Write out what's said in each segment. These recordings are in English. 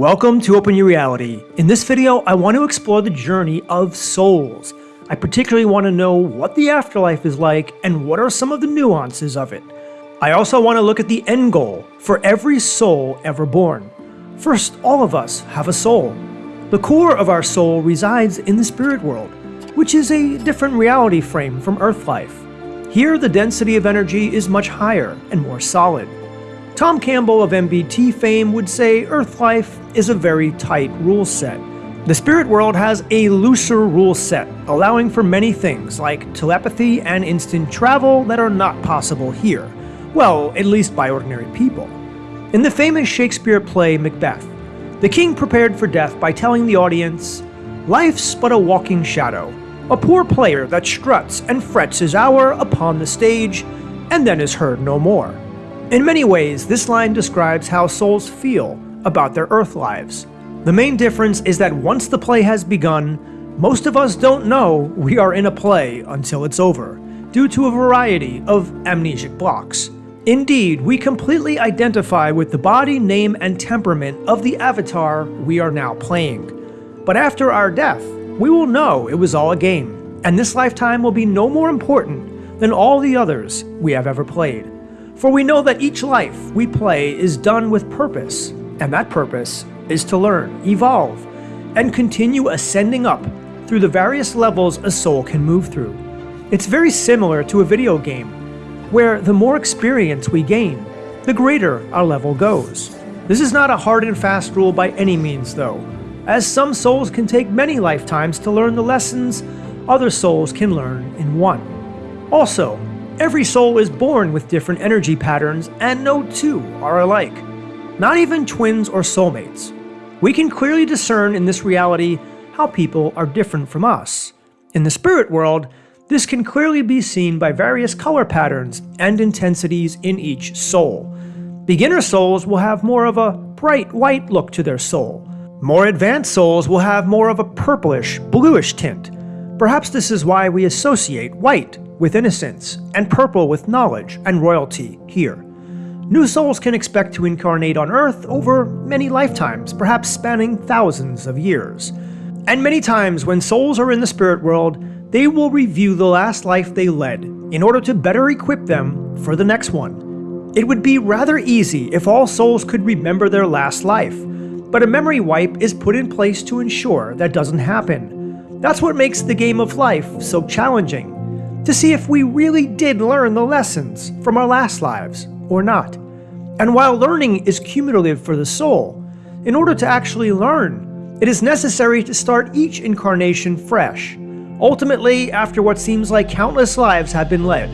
Welcome to Open Your Reality. In this video, I want to explore the journey of souls. I particularly want to know what the afterlife is like and what are some of the nuances of it. I also want to look at the end goal for every soul ever born. First, all of us have a soul. The core of our soul resides in the spirit world, which is a different reality frame from Earth life. Here, the density of energy is much higher and more solid. Tom Campbell of MBT fame would say Earth life is a very tight rule set. The spirit world has a looser rule set, allowing for many things like telepathy and instant travel that are not possible here. Well, at least by ordinary people. In the famous Shakespeare play Macbeth, the king prepared for death by telling the audience, Life's but a walking shadow, a poor player that struts and frets his hour upon the stage, and then is heard no more. In many ways, this line describes how souls feel about their Earth lives. The main difference is that once the play has begun, most of us don't know we are in a play until it's over, due to a variety of amnesic blocks. Indeed, we completely identify with the body, name, and temperament of the avatar we are now playing. But after our death, we will know it was all a game, and this lifetime will be no more important than all the others we have ever played. For we know that each life we play is done with purpose, and that purpose is to learn, evolve, and continue ascending up through the various levels a soul can move through. It's very similar to a video game, where the more experience we gain, the greater our level goes. This is not a hard and fast rule by any means though, as some souls can take many lifetimes to learn the lessons other souls can learn in one. Also, Every soul is born with different energy patterns, and no two are alike. Not even twins or soulmates. We can clearly discern in this reality how people are different from us. In the spirit world, this can clearly be seen by various color patterns and intensities in each soul. Beginner souls will have more of a bright white look to their soul. More advanced souls will have more of a purplish, bluish tint. Perhaps this is why we associate white with innocence, and purple with knowledge and royalty here. New souls can expect to incarnate on Earth over many lifetimes, perhaps spanning thousands of years. And many times when souls are in the spirit world, they will review the last life they led in order to better equip them for the next one. It would be rather easy if all souls could remember their last life, but a memory wipe is put in place to ensure that doesn't happen. That's what makes the game of life so challenging to see if we really did learn the lessons from our last lives or not. And while learning is cumulative for the soul, in order to actually learn, it is necessary to start each incarnation fresh. Ultimately, after what seems like countless lives have been led,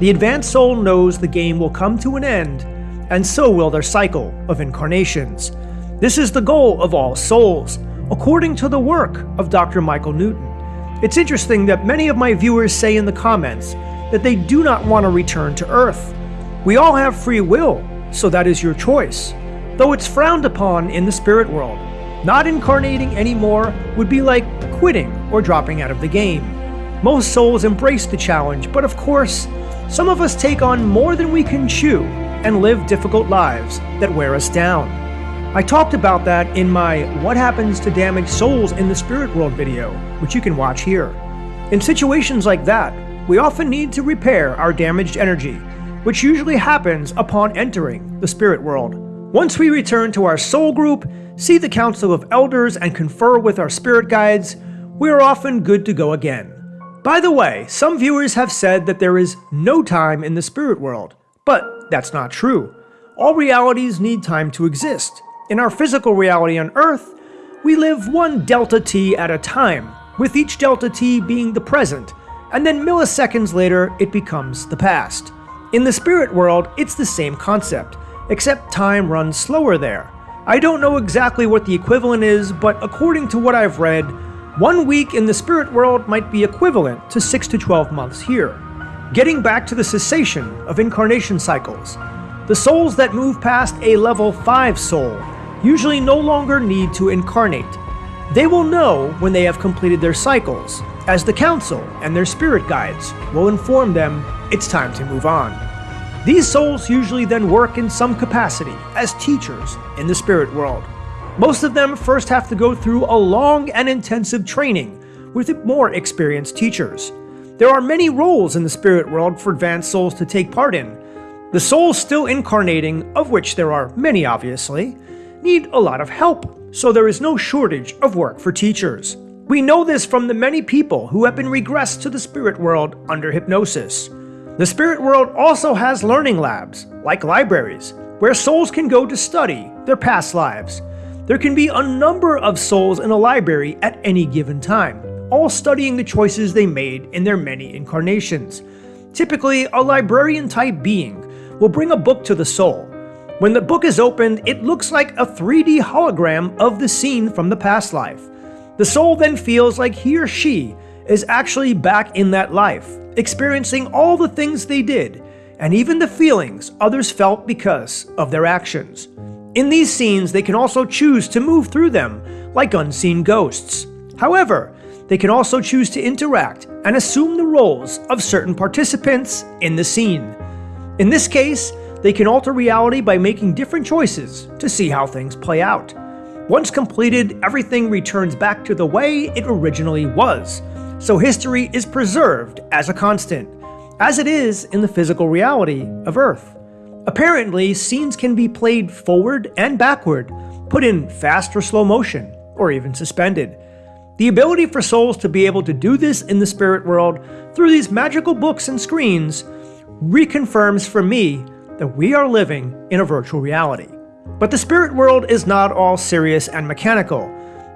the advanced soul knows the game will come to an end, and so will their cycle of incarnations. This is the goal of all souls, according to the work of Dr. Michael Newton. It's interesting that many of my viewers say in the comments that they do not want to return to Earth. We all have free will, so that is your choice, though it's frowned upon in the spirit world. Not incarnating anymore would be like quitting or dropping out of the game. Most souls embrace the challenge, but of course, some of us take on more than we can chew and live difficult lives that wear us down. I talked about that in my What Happens to Damaged Souls in the Spirit World video, which you can watch here. In situations like that, we often need to repair our damaged energy, which usually happens upon entering the spirit world. Once we return to our soul group, see the Council of Elders, and confer with our spirit guides, we are often good to go again. By the way, some viewers have said that there is no time in the spirit world, but that's not true. All realities need time to exist, in our physical reality on Earth, we live one delta t at a time, with each delta t being the present, and then milliseconds later it becomes the past. In the spirit world, it's the same concept, except time runs slower there. I don't know exactly what the equivalent is, but according to what I've read, one week in the spirit world might be equivalent to 6 to 12 months here. Getting back to the cessation of incarnation cycles, the souls that move past a level 5 soul usually no longer need to incarnate. They will know when they have completed their cycles, as the Council and their spirit guides will inform them it's time to move on. These souls usually then work in some capacity as teachers in the spirit world. Most of them first have to go through a long and intensive training with more experienced teachers. There are many roles in the spirit world for advanced souls to take part in. The souls still incarnating, of which there are many obviously, need a lot of help, so there is no shortage of work for teachers. We know this from the many people who have been regressed to the spirit world under hypnosis. The spirit world also has learning labs, like libraries, where souls can go to study their past lives. There can be a number of souls in a library at any given time, all studying the choices they made in their many incarnations. Typically, a librarian-type being will bring a book to the soul. When the book is opened, it looks like a 3D hologram of the scene from the past life. The soul then feels like he or she is actually back in that life, experiencing all the things they did, and even the feelings others felt because of their actions. In these scenes, they can also choose to move through them, like unseen ghosts. However, they can also choose to interact and assume the roles of certain participants in the scene. In this case, they can alter reality by making different choices to see how things play out. Once completed, everything returns back to the way it originally was, so history is preserved as a constant, as it is in the physical reality of Earth. Apparently, scenes can be played forward and backward, put in fast or slow motion, or even suspended. The ability for souls to be able to do this in the spirit world through these magical books and screens reconfirms for me that we are living in a virtual reality. But the spirit world is not all serious and mechanical.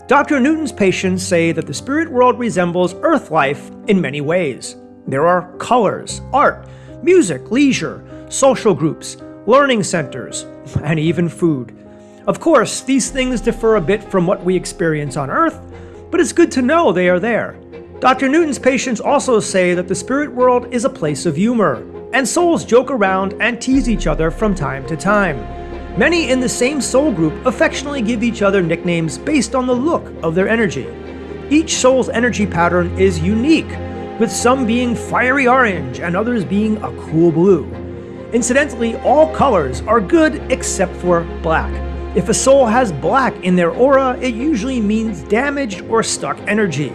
Dr. Newton's patients say that the spirit world resembles Earth life in many ways. There are colors, art, music, leisure, social groups, learning centers, and even food. Of course, these things differ a bit from what we experience on Earth, but it's good to know they are there. Dr. Newton's patients also say that the spirit world is a place of humor, and souls joke around and tease each other from time to time. Many in the same soul group affectionately give each other nicknames based on the look of their energy. Each soul's energy pattern is unique, with some being fiery orange and others being a cool blue. Incidentally, all colors are good except for black. If a soul has black in their aura, it usually means damaged or stuck energy.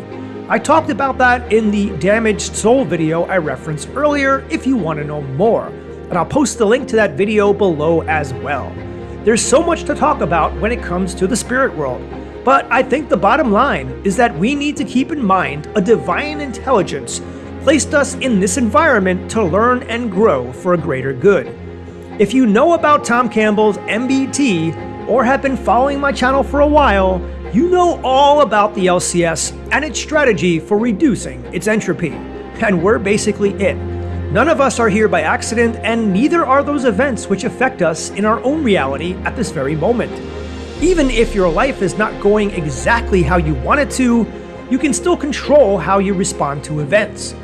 I talked about that in the damaged soul video I referenced earlier if you want to know more, and I'll post the link to that video below as well. There's so much to talk about when it comes to the spirit world, but I think the bottom line is that we need to keep in mind a divine intelligence placed us in this environment to learn and grow for a greater good. If you know about Tom Campbell's MBT, or have been following my channel for a while, you know all about the LCS and its strategy for reducing its entropy. And we're basically it. None of us are here by accident, and neither are those events which affect us in our own reality at this very moment. Even if your life is not going exactly how you want it to, you can still control how you respond to events.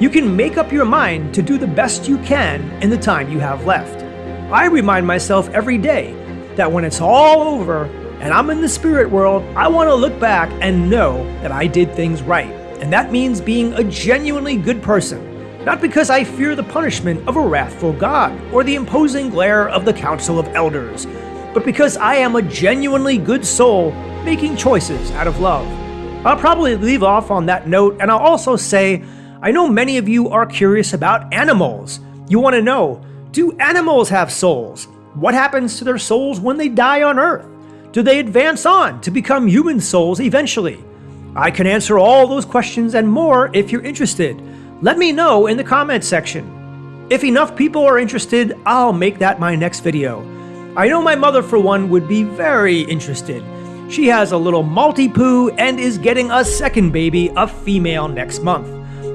You can make up your mind to do the best you can in the time you have left. I remind myself every day that when it's all over and I'm in the spirit world, I want to look back and know that I did things right. And that means being a genuinely good person. Not because I fear the punishment of a wrathful God or the imposing glare of the Council of Elders, but because I am a genuinely good soul making choices out of love. I'll probably leave off on that note, and I'll also say I know many of you are curious about animals. You want to know do animals have souls? What happens to their souls when they die on Earth? Do they advance on to become human souls eventually? I can answer all those questions and more if you're interested. Let me know in the comments section. If enough people are interested, I'll make that my next video. I know my mother, for one, would be very interested. She has a little Maltipoo and is getting a second baby, a female, next month.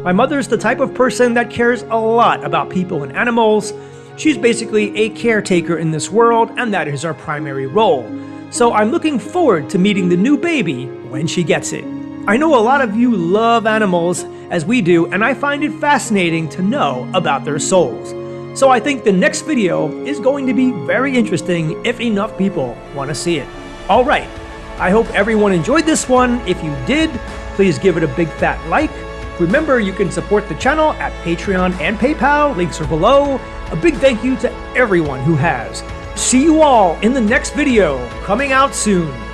My mother's the type of person that cares a lot about people and animals, She's basically a caretaker in this world, and that is her primary role. So I'm looking forward to meeting the new baby when she gets it. I know a lot of you love animals, as we do, and I find it fascinating to know about their souls. So I think the next video is going to be very interesting if enough people want to see it. Alright, I hope everyone enjoyed this one. If you did, please give it a big fat like. Remember, you can support the channel at Patreon and PayPal, links are below. A big thank you to everyone who has. See you all in the next video, coming out soon.